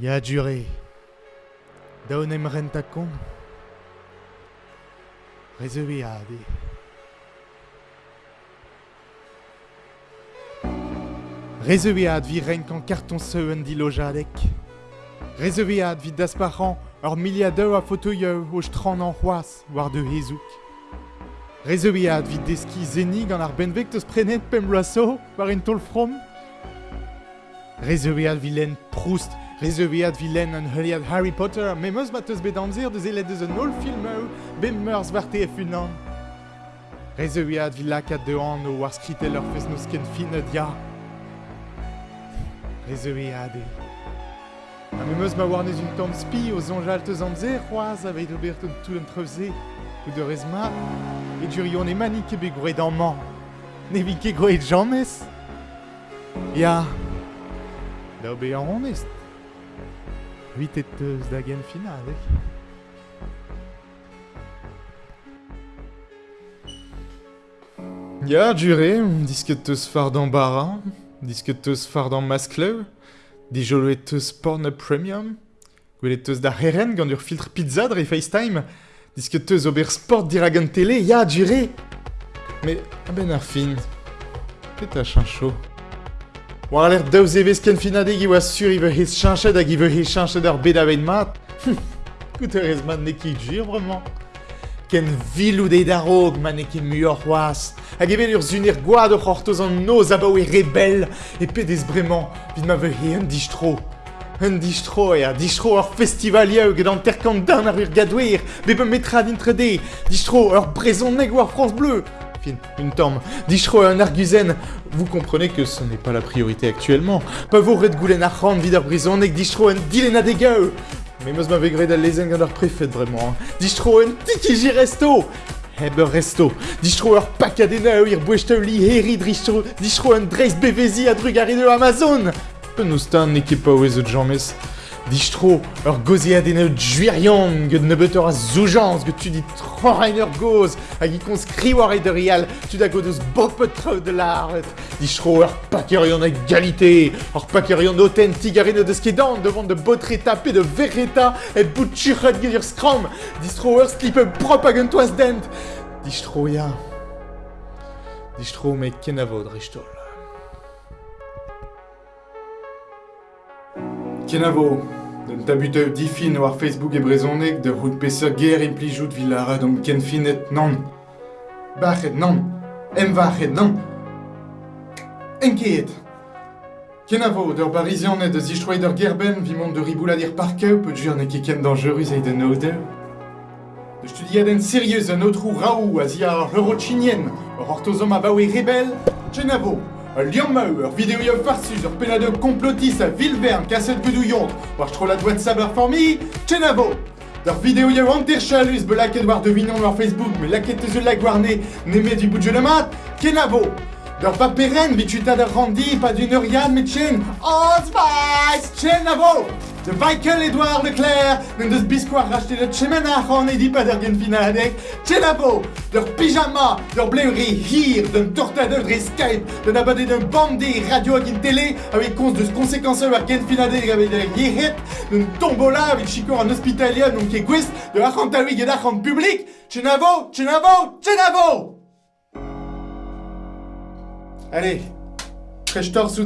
Ya duré. Daonem rentacon. Reseviadi. Reseviad vi renk an karton seuen di lojadek. Reseviad vi dasparan ur miliadeu a fotoyeu o stran an c'hoaz war de hezouk. Reseviad vi deski zenig an ar benvek teus prenet pem war en tol from. Reseviad vi Proust, reseviad vi len an heuliad Harry Potter, me meus ma teus bet anzir deus elet deus an ol filmeu, bem meurs war te funan. Reseviad vi lakat de an o war skritel ur fez nouz ken fin dia. Reseviad e. Ha me meus ma war neus un tamm spi o zonjal teus anzer, c'hoaz aveit obert un tout un treuze, ou de rez mat, e durion e mani ket bet gouret an man. Ne vi ket gouret jammes. Ya, da be an honest. Huit et teus da gen final, eh? Ya, dure, disket teus fard d'embarras, disket teus fard en maskleu, dijoloet teus porn premium, gwelet teus da heren gant ur filtre pizza dre FaceTime, disket teus ober sport dirag an tele, ya, dure Me, a ben ar fin, pet a chancho. War l'air daouz evez ken finadeg i oa sur i veu hez chanchet hag i veu hez chanchet ur bed avet mat. Gout ur ez man ne ki jir, vraiment. Ken vilou de darog man ken muor c'hoaz. Hag evel ur zunir gwad ur c'hortoz an noz abaou e rebel. E pedez bremañ, vid ma veu he un distro. Un distro ea, distro ur festivalieu gant an terkant dan ar ur gadouer. Be be metra dintre de. Distro ur brezon neg war France Bleu. Une tombe. Distro un arguzen. Vous comprenez que ce n'est pas la priorité actuellement. Pas vous red goulen ar c'hant vid ar brezon neg distro un dilena de gao. Mais meus ma vegre da lezen gant ar préfet vraiment. hein. Distro un tikiji resto. Heber resto. Distro ur pakadenao ir bouesteu li heri distro, distro un dreiz bevezi a drugari de Amazon. Peu nous stan ne Distro ur gozi adenao djuirion gant ne beut ur a zoujans gant tu dit trorain ur goz hag i kons kriwar e de rial tu da godeus bopet de l'art. Distro ur pakerion égalité, ur pakerion authentique a rene deus ket dan devant de botreta pe de verreta et bout chuchet gant ur skram. Distro ur slip prop hag un toaz dent. Distro ya. Distro me a vod ristol. Ken a vo, den tabuteu difin war Facebook e brezonek de rout peseur ger implijout villara dom ken finet nan. Bachet nan. Em vachet nan. Enkeet. Ken a vo, d'ur barizianet eus istroe d'ur gerben vimont de ribouladir parkeu peut jur ne ket ken dangerus e de nodeu. De studiadenn serieus un autrou raou a zia ar eurochinien, ur ortozom a baoe rebel, ken a vo, ur liam mau, ur videoioù farsus, ur penadeu complotis a vilvern kaset gudouillont, war tro la doigt saber formi, ken a vo, D'ur videoioù anterchalus be laket war devinon war Facebook, me laket eus ul lag war ne, nemet du bout de mat, ken a vo, D'ur pa peren bituta d'ur randi, pa d'une euriad met chen, Old Spice, chen a vo, De Michael Edouard Leclerc, n'en deus biskoar racheter le tchemenach an edi pa d'ur gen a vo, d'ur pyjama, d'ur bleuri hir, d'un tortadeu dre Skype, d'un abade d'un bandé radio hag in télé, avec cons deus konsekenseu ar gen finadek avec d'ur yehet, d'un tombola avec chikor an hospitalia non ket gwez, de achantaouig et d'achant public, chen a vo, chen a vo, chen a vo Allez, prechtor sous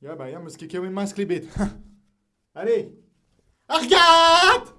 d'ardet. Ya ba ya, meus ket keouen mas klebet. Allez Argat